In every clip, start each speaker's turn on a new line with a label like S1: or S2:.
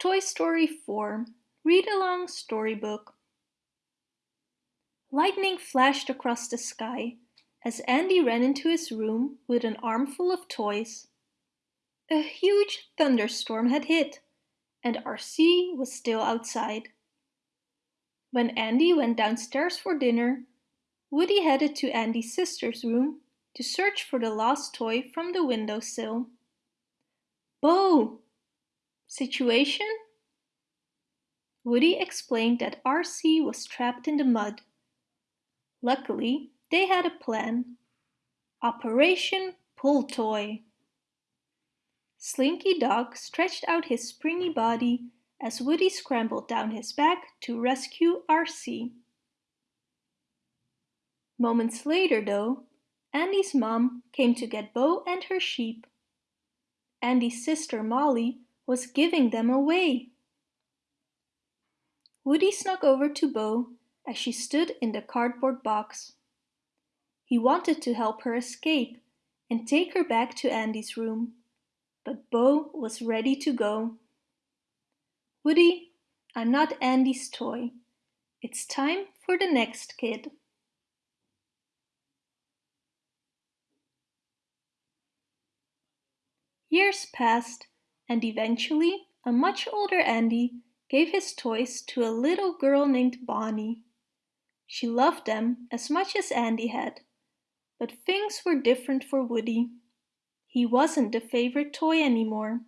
S1: Toy Story 4 Read Along Storybook Lightning flashed across the sky as Andy ran into his room with an armful of toys. A huge thunderstorm had hit, and RC was still outside. When Andy went downstairs for dinner, Woody headed to Andy's sister's room to search for the lost toy from the windowsill. Bo! Situation? Woody explained that RC was trapped in the mud. Luckily, they had a plan. Operation Pull Toy. Slinky Dog stretched out his springy body as Woody scrambled down his back to rescue RC. Moments later, though, Andy's mom came to get Bo and her sheep. Andy's sister Molly was giving them away. Woody snuck over to Bo as she stood in the cardboard box. He wanted to help her escape and take her back to Andy's room, but Bo was ready to go. Woody, I'm not Andy's toy. It's time for the next kid. Years passed and eventually a much older Andy gave his toys to a little girl named Bonnie. She loved them as much as Andy had, but things were different for Woody. He wasn't the favorite toy anymore.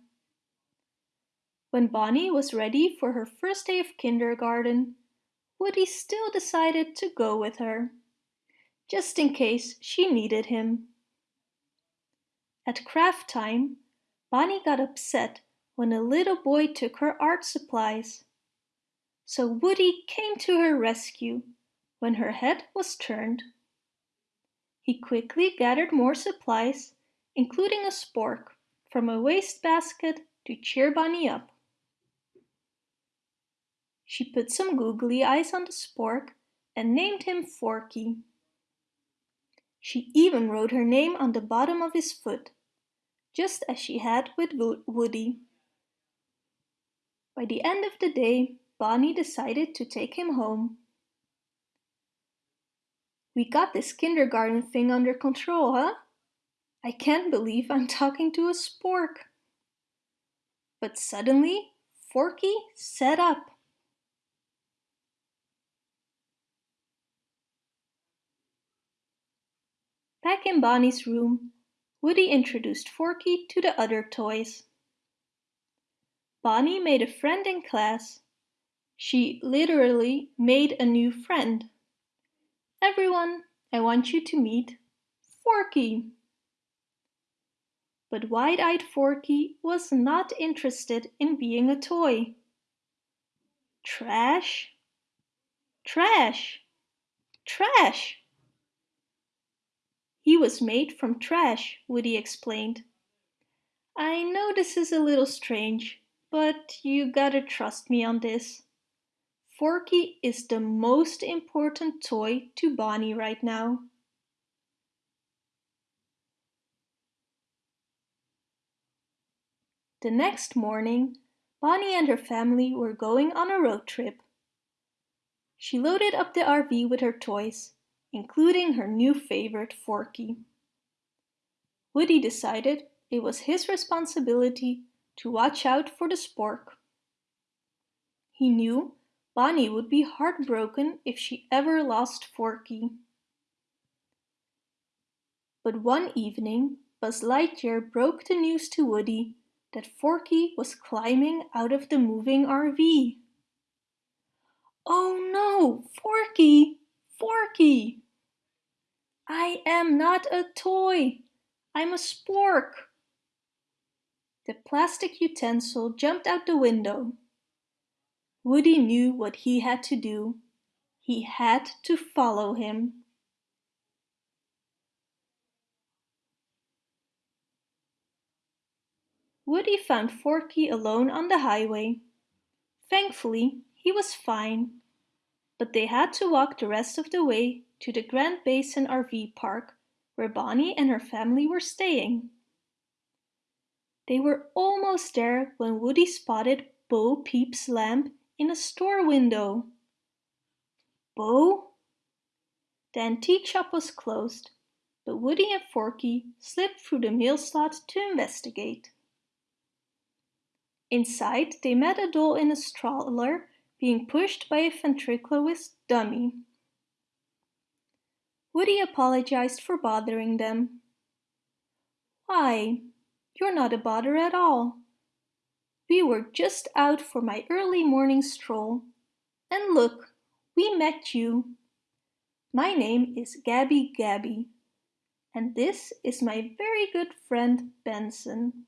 S1: When Bonnie was ready for her first day of kindergarten, Woody still decided to go with her, just in case she needed him. At craft time, Bonnie got upset when a little boy took her art supplies. So Woody came to her rescue when her head was turned. He quickly gathered more supplies, including a spork, from a wastebasket to cheer Bonnie up. She put some googly eyes on the spork and named him Forky. She even wrote her name on the bottom of his foot, just as she had with Woody. By the end of the day, Bonnie decided to take him home. We got this kindergarten thing under control, huh? I can't believe I'm talking to a spork. But suddenly, Forky sat up. Back in Bonnie's room, Woody introduced Forky to the other toys. Bonnie made a friend in class. She literally made a new friend. Everyone, I want you to meet Forky. But wide-eyed Forky was not interested in being a toy. Trash, trash, trash. He was made from trash, Woody explained. I know this is a little strange, but you gotta trust me on this. Forky is the most important toy to Bonnie right now. The next morning, Bonnie and her family were going on a road trip. She loaded up the RV with her toys, including her new favorite Forky. Woody decided it was his responsibility to watch out for the spork. He knew Bonnie would be heartbroken if she ever lost Forky. But one evening, Buzz Lightyear broke the news to Woody that Forky was climbing out of the moving RV. Oh no, Forky! Forky! I am not a toy! I'm a spork! The plastic utensil jumped out the window. Woody knew what he had to do. He had to follow him. Woody found Forky alone on the highway. Thankfully, he was fine, but they had to walk the rest of the way to the Grand Basin RV park where Bonnie and her family were staying. They were almost there when Woody spotted Bo Peep's lamp in a store window. Bo? The antique shop was closed, but Woody and Forky slipped through the mail slot to investigate. Inside, they met a doll in a stroller being pushed by a ventriloquist dummy. Woody apologized for bothering them. Why, you're not a bother at all. We were just out for my early morning stroll. And look, we met you. My name is Gabby Gabby. And this is my very good friend Benson.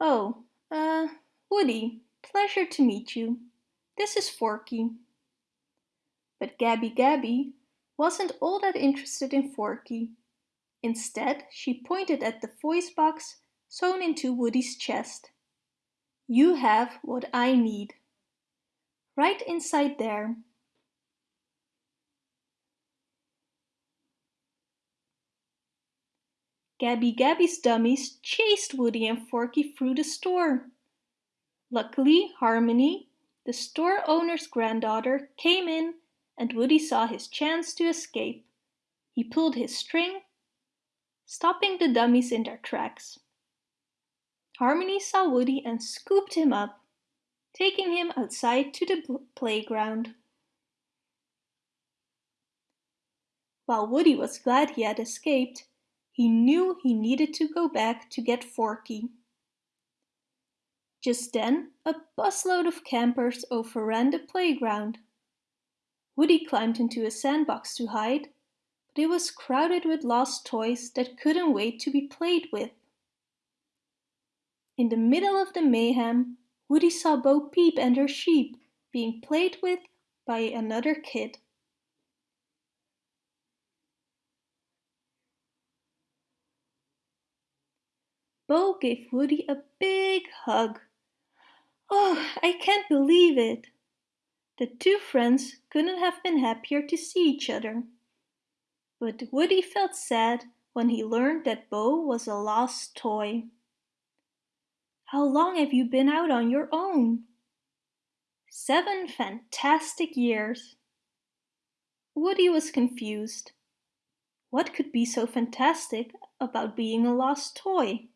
S1: Oh, uh, Woody, pleasure to meet you. This is Forky. But Gabby Gabby wasn't all that interested in Forky. Instead, she pointed at the voice box sewn into Woody's chest. You have what I need. Right inside there. Gabby Gabby's dummies chased Woody and Forky through the store. Luckily, Harmony, the store owner's granddaughter, came in and Woody saw his chance to escape. He pulled his string, stopping the dummies in their tracks. Harmony saw Woody and scooped him up, taking him outside to the playground. While Woody was glad he had escaped, he knew he needed to go back to get Forky. Just then, a busload of campers overran the playground. Woody climbed into a sandbox to hide, but it was crowded with lost toys that couldn't wait to be played with. In the middle of the mayhem, Woody saw Bo Peep and her sheep being played with by another kid. Bo gave Woody a big hug. Oh, I can't believe it! The two friends couldn't have been happier to see each other. But Woody felt sad when he learned that Bo was a lost toy. How long have you been out on your own? Seven fantastic years. Woody was confused. What could be so fantastic about being a lost toy?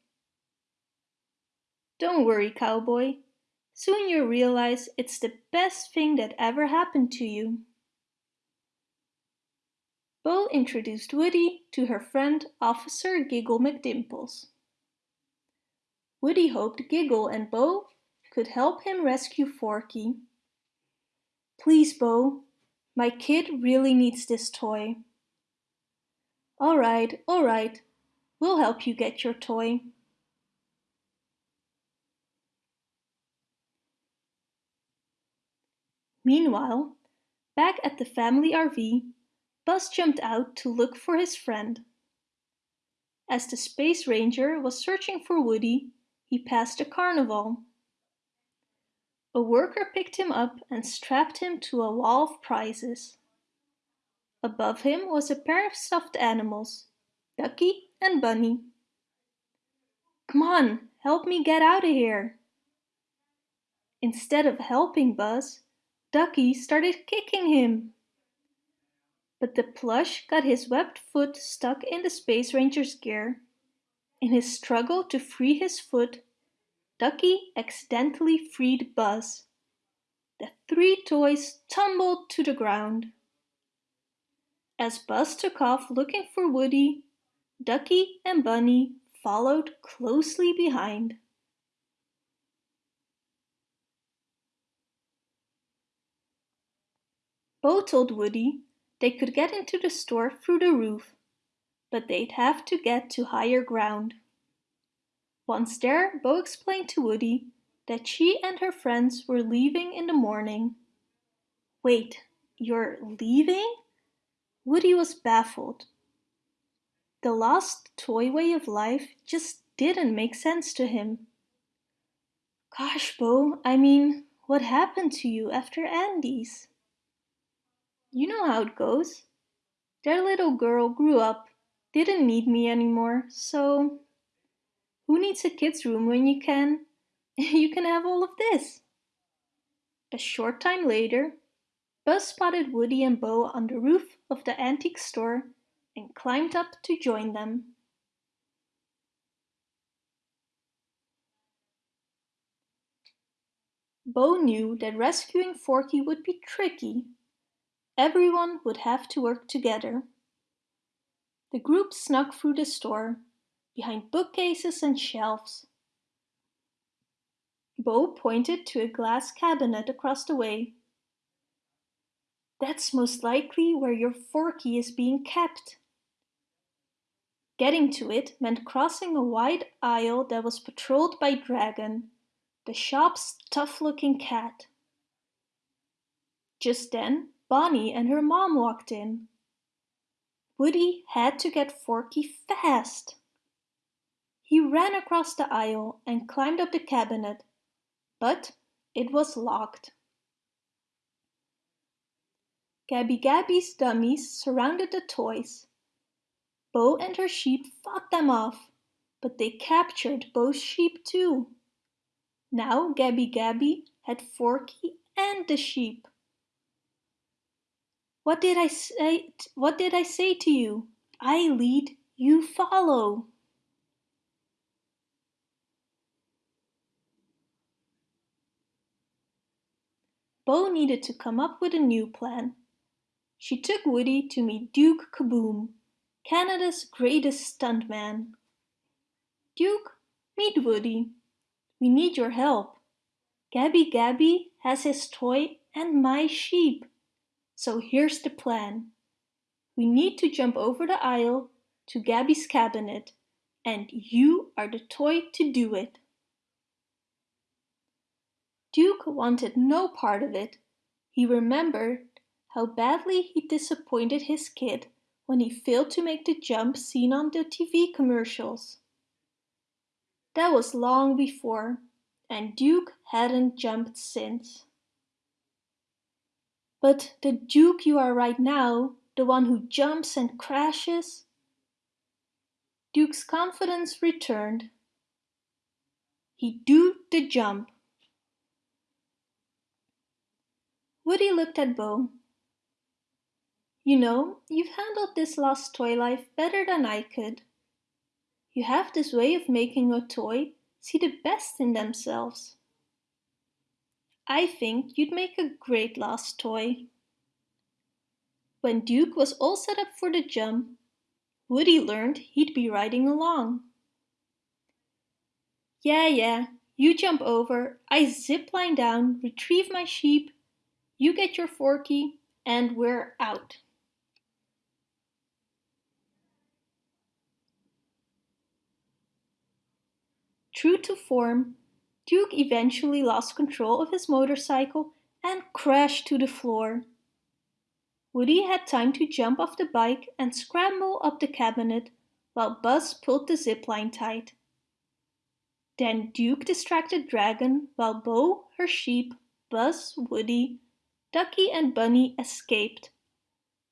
S1: Don't worry, cowboy. Soon you'll realize it's the best thing that ever happened to you. Bo introduced Woody to her friend Officer Giggle McDimples. Woody hoped Giggle and Bo could help him rescue Forky. Please, Bo, my kid really needs this toy. All right, all right, we'll help you get your toy. Meanwhile, back at the family RV, Buzz jumped out to look for his friend. As the Space Ranger was searching for Woody, he passed a carnival. A worker picked him up and strapped him to a wall of prizes. Above him was a pair of stuffed animals, Ducky and Bunny. Come on, help me get out of here. Instead of helping Buzz, Ducky started kicking him. But the plush got his webbed foot stuck in the Space Ranger's gear. In his struggle to free his foot, Ducky accidentally freed Buzz. The three toys tumbled to the ground. As Buzz took off looking for Woody, Ducky and Bunny followed closely behind. Bo told Woody they could get into the store through the roof, but they'd have to get to higher ground. Once there, Bo explained to Woody that she and her friends were leaving in the morning. Wait, you're leaving? Woody was baffled. The lost toy way of life just didn't make sense to him. Gosh, Bo, I mean, what happened to you after Andy's? You know how it goes. Their little girl grew up, didn't need me anymore, so... Who needs a kid's room when you can? you can have all of this. A short time later, Buzz spotted Woody and Bo on the roof of the antique store and climbed up to join them. Bo knew that rescuing Forky would be tricky. Everyone would have to work together. The group snuck through the store, behind bookcases and shelves. Bo pointed to a glass cabinet across the way. That's most likely where your Forky is being kept. Getting to it meant crossing a wide aisle that was patrolled by Dragon, the shop's tough-looking cat. Just then, Bonnie and her mom walked in. Woody had to get Forky fast. He ran across the aisle and climbed up the cabinet, but it was locked. Gabby Gabby's dummies surrounded the toys. Bo and her sheep fought them off, but they captured Bo's sheep too. Now Gabby Gabby had Forky and the sheep. What did I say? What did I say to you? I lead, you follow. Bo needed to come up with a new plan. She took Woody to meet Duke Kaboom, Canada's greatest stuntman. Duke, meet Woody. We need your help. Gabby Gabby has his toy and my sheep. So here's the plan. We need to jump over the aisle to Gabby's cabinet and you are the toy to do it. Duke wanted no part of it. He remembered how badly he disappointed his kid when he failed to make the jump seen on the TV commercials. That was long before, and Duke hadn't jumped since. But the Duke you are right now, the one who jumps and crashes? Duke's confidence returned. He do the jump. Woody looked at Bo. You know, you've handled this lost toy life better than I could. You have this way of making a toy see the best in themselves. I think you'd make a great lost toy. When Duke was all set up for the jump, Woody learned he'd be riding along. Yeah, yeah, you jump over, I zip line down, retrieve my sheep, you get your forky, and we're out. True to form, Duke eventually lost control of his motorcycle and crashed to the floor. Woody had time to jump off the bike and scramble up the cabinet while Buzz pulled the zipline tight. Then Duke distracted Dragon while Bo, her sheep, Buzz, Woody, Ducky and Bunny escaped.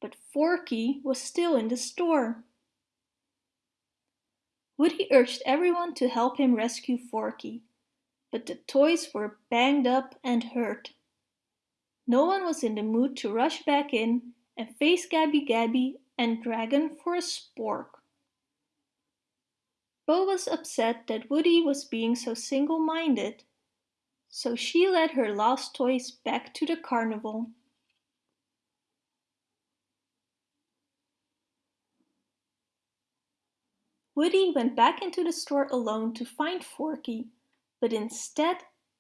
S1: But Forky was still in the store. Woody urged everyone to help him rescue Forky, but the toys were banged up and hurt. No one was in the mood to rush back in and face Gabby Gabby and Dragon for a spork. Bo was upset that Woody was being so single-minded, so she led her lost toys back to the carnival. Woody went back into the store alone to find Forky, but instead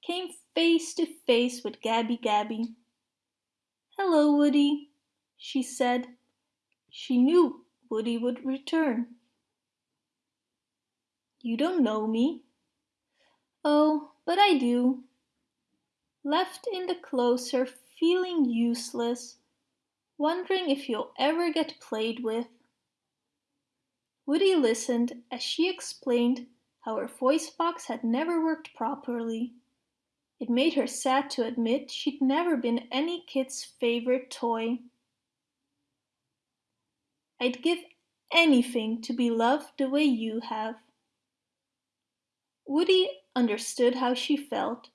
S1: came face to face with Gabby Gabby. Hello, Woody, she said. She knew Woody would return. You don't know me. Oh, but I do. Left in the closer, feeling useless, wondering if you'll ever get played with. Woody listened as she explained her voice box had never worked properly. It made her sad to admit she'd never been any kid's favorite toy. I'd give anything to be loved the way you have. Woody, understood how she felt,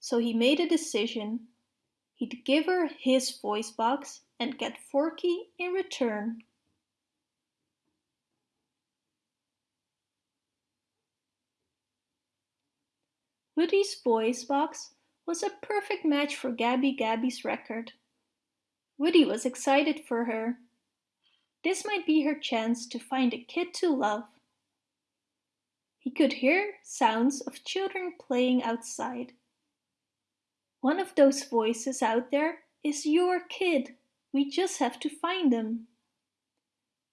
S1: so he made a decision. He'd give her his voice box and get Forky in return. Woody's voice box was a perfect match for Gabby Gabby's record. Woody was excited for her. This might be her chance to find a kid to love. He could hear sounds of children playing outside. One of those voices out there is your kid. We just have to find them.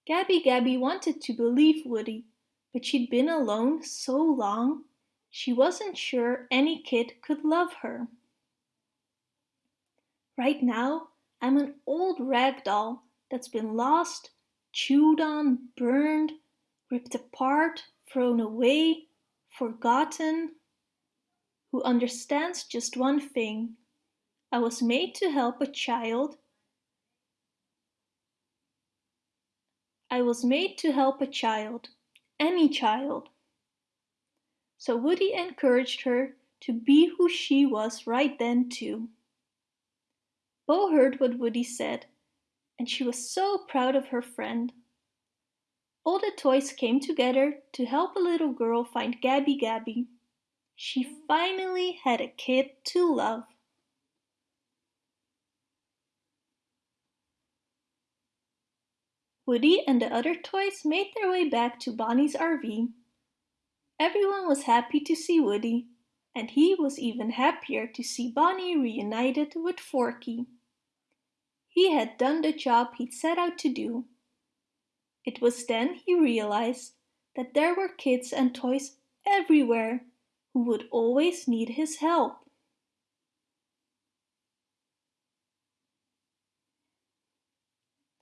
S1: Gabby Gabby wanted to believe Woody, but she'd been alone so long she wasn't sure any kid could love her. Right now, I'm an old rag doll that's been lost, chewed on, burned, ripped apart, thrown away, forgotten, who understands just one thing. I was made to help a child. I was made to help a child, any child. So Woody encouraged her to be who she was right then too. Bo heard what Woody said, and she was so proud of her friend. All the toys came together to help a little girl find Gabby Gabby. She finally had a kid to love. Woody and the other toys made their way back to Bonnie's RV Everyone was happy to see Woody, and he was even happier to see Bonnie reunited with Forky. He had done the job he'd set out to do. It was then he realized that there were kids and toys everywhere who would always need his help.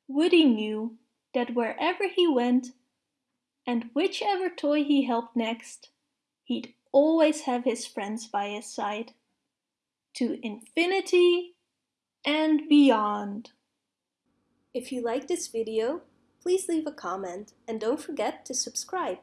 S1: Woody knew that wherever he went, and whichever toy he helped next, he'd always have his friends by his side. To infinity and beyond. If you like this video, please leave a comment and don't forget to subscribe.